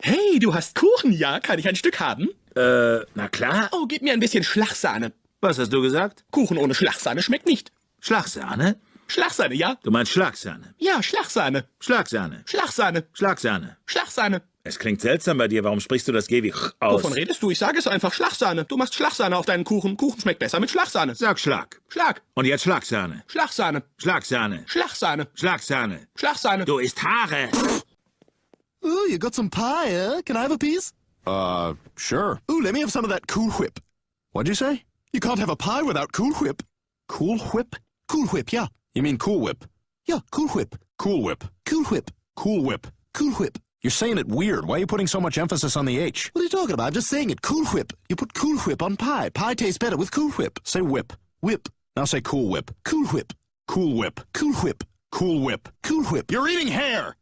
Hey, du hast Kuchen, ja? Kann ich ein Stück haben? Äh, na klar. Oh, gib mir ein bisschen Schlagsahne. Was hast du gesagt? Kuchen ohne Schlagsahne schmeckt nicht. Schlagsahne? Schlagsahne, ja? Du meinst Schlagsahne. Ja, Schlagsahne. Schlagsahne. Schlagsahne. Schlagsahne. Schlagsahne. Es klingt seltsam bei dir. Warum sprichst du das G wie ch aus? Wovon redest du? Ich sage es einfach. Schlagsahne. Du machst Schlagsahne auf deinen Kuchen. Kuchen schmeckt besser mit Schlagsahne. Sag Schlag. Schlag. Und jetzt Schlagsahne. Schlagsahne. Schlagsahne. Schlagsahne. Schlagsahne. Schlagsahne. Du isst Haare. Ooh, you got some pie, eh? Can I have a piece? Uh, sure. Ooh, let me have some of that Cool Whip. What'd you say? You can't have a pie without Cool Whip. Cool Whip? Cool Whip, yeah. You mean Cool Whip? Yeah, Cool Whip. Cool Whip. Cool Whip. Cool Whip. Cool Whip. You're saying it weird. Why are you putting so much emphasis on the H? What are you talking about? I'm just saying it. Cool Whip. You put Cool Whip on pie. Pie tastes better with Cool Whip. Say whip. Whip. Now say Cool Whip. Cool Whip. Cool Whip. Cool Whip. Cool Whip. Cool Whip. You're eating hair!